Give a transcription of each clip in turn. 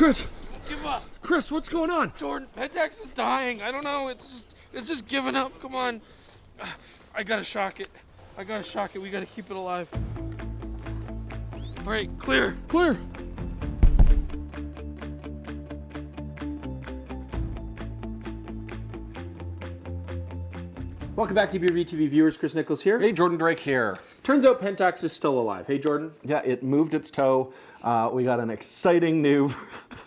Chris, Give up. Chris, what's going on? Jordan, Pentax is dying. I don't know. It's just, it's just giving up. Come on. I gotta shock it. I gotta shock it. We gotta keep it alive. All right, clear. Clear. Welcome back to DPReview TV viewers. Chris Niccolls here. Hey, Jordan Drake here. Turns out Pentax is still alive. Hey, Jordan. Yeah, it moved its toe. Uh, we got an exciting new.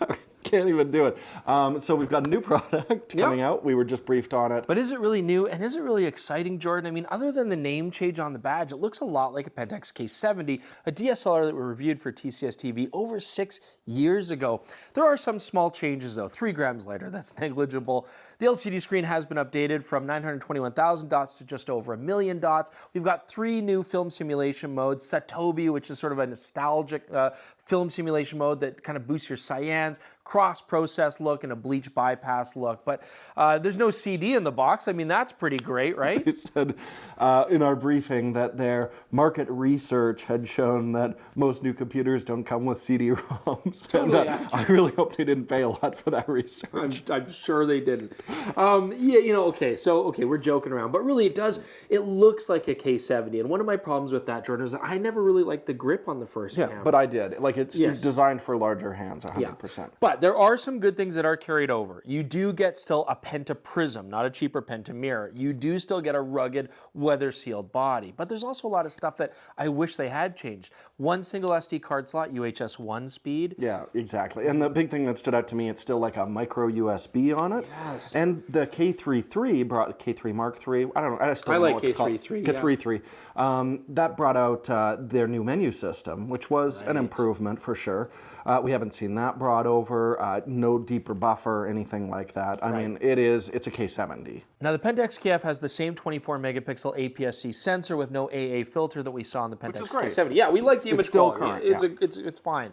Can't even do it. Um, so we've got a new product coming out. We were just briefed on it. But is it really new and is it really exciting, Jordan? I mean, other than the name change on the badge, it looks a lot like a Pentax K70, a DSLR that we reviewed for TCS TV over six years ago. There are some small changes though, three grams lighter, that's negligible. The LCD screen has been updated from 921,000 dots to just over a million dots. We've got three new film simulation modes, Satobi, which is sort of a nostalgic uh, film simulation mode that kind of boosts your cyans, cross-process look and a bleach bypass look. But uh, there's no CD in the box. I mean, that's pretty great, right? They said uh, in our briefing that their market research had shown that most new computers don't come with CD-ROMs. Totally and, uh, I really hope they didn't pay a lot for that research. I'm, I'm sure they didn't. Um, yeah, you know, okay, so, okay, we're joking around, but really it does, it looks like a K70. And one of my problems with that, Jordan, is that I never really liked the grip on the first Yeah, camera. but I did. Like it's Yes. designed for larger hands, 100%. Yeah. But there are some good things that are carried over. You do get still a Penta Prism, not a cheaper Penta Mirror. You do still get a rugged, weather sealed body. But there's also a lot of stuff that I wish they had changed. One single SD card slot, UHS 1 speed. Yeah, exactly. And the big thing that stood out to me, it's still like a micro USB on it. Yes. And the K33 brought K3 Mark III. I don't know. I still I don't know like what it's called. K33, yeah. K33. Um, that brought out uh, their new menu system, which was an improvement for sure. Uh, we haven't seen that brought over. Uh, no deeper buffer, anything like that. I mean, it is. It's a K70. Now the Pentax KF has the same 24 megapixel APS-C sensor with no AA filter that we saw in the Pentax. K70. Yeah, we like the it's image still quality. current, It's, yeah. a, it's, it's fine.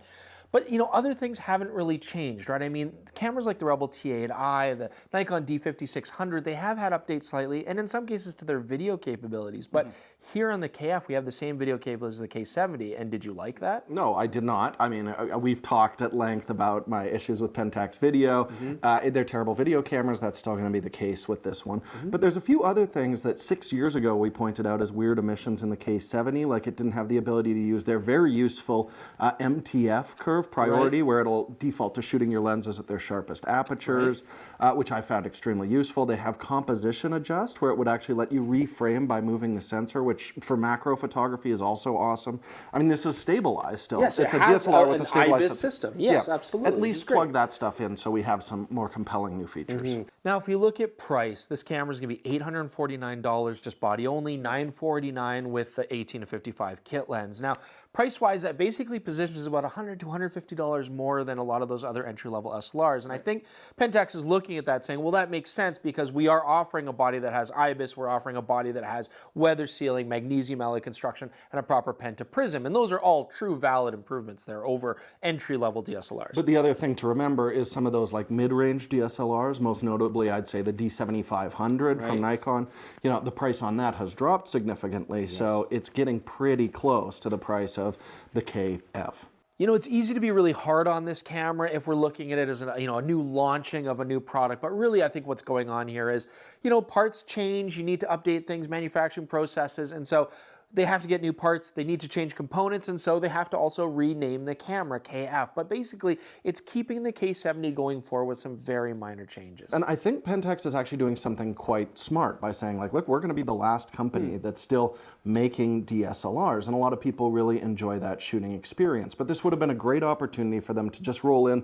But you know, other things haven't really changed, right? I mean, cameras like the Rebel T8i, the Nikon D5600, they have had updates slightly, and in some cases to their video capabilities. But Mm-hmm. here on the KF, we have the same video capabilities as the K70, and did you like that? No, I did not. I mean, uh, we've talked at length about my issues with Pentax Video. Mm-hmm. Uh, they're terrible video cameras. That's still going to be the case with this one. Mm-hmm. But there's a few other things that six years ago we pointed out as weird omissions in the K70, like it didn't have the ability to use their very useful uh, MTF curve priority, where it'll default to shooting your lenses at their sharpest apertures, uh, which I found extremely useful. They have composition adjust, where it would actually let you reframe by moving the sensor, which for macro photography is also awesome. I mean, this is stabilized still. Yes, it it's a has DSLR a- with a stabilized IBIS system. Yes, absolutely. At least plug that stuff in so we have some more compelling new features. Mm-hmm. Now, if we look at price, this camera is going to be $849 just body only, 949 with the 18 to 55 kit lens. Now, price-wise, that basically positions about 100 to $150 more than a lot of those other entry-level SLRs. And I think Pentax is looking at that saying, well, that makes sense because we are offering a body that has IBIS, we're offering a body that has weather sealing, magnesium alloy construction, and a proper Penta Prism. And those are all true valid improvements there over entry-level DSLRs. But the other thing to remember is some of those like mid-range DSLRs, most notably I'd say the D7500 from Nikon. You know, the price on that has dropped significantly, so it's getting pretty close to the price of the KF. You know, it's easy to be really hard on this camera if we're looking at it as a, you know, a new launching of a new product. But really, I think what's going on here is, you know, parts change. You need to update things, manufacturing processes. And so they have to get new parts. They need to change components. And so they have to also rename the camera KF. But basically, it's keeping the K70 going forward with some very minor changes. And I think Pentax is actually doing something quite smart by saying like, look, we're going to be the last company Hmm. that's still making DSLRs. And a lot of people really enjoy that shooting experience. But this would have been a great opportunity for them to just roll in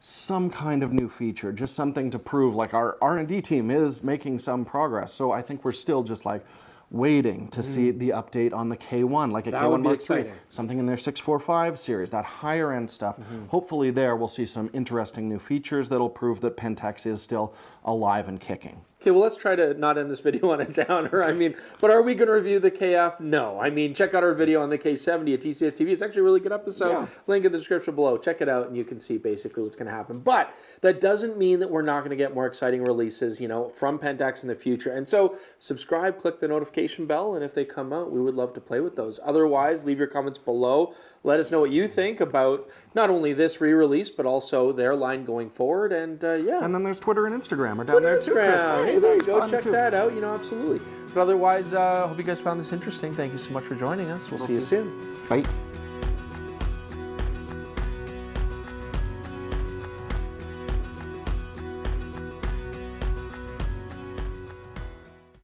some kind of new feature, just something to prove like our R&D team is making some progress. So I think we're still just like waiting to see the update on the K1, like a Hmm. That K1 would be Mark. III, something in their 645 series, that higher end stuff. Mm-hmm. Hopefully there we'll see some interesting new features that'll prove that Pentax is still alive and kicking. Okay, well, let's try to not end this video on a downer. I mean, but are we going to review the KF? No. I mean, check out our video on the K70 at TCS TV. It's actually a really good episode. Yeah. Link in the description below. Check it out, and you can see basically what's going to happen. But that doesn't mean that we're not going to get more exciting releases, you know, from Pentax in the future. And so, subscribe, click the notification bell, and if they come out, we would love to play with those. Otherwise, leave your comments below. let us know what you think about not only this re-release but also their line going forward. And uh, yeah, And then there's Twitter and Instagram are down there too, Chris. Hey, there you go. Check too. that out. You know, absolutely. But otherwise, uh, hope you guys found this interesting. Thank you so much for joining us. We'll, see you soon. Bye.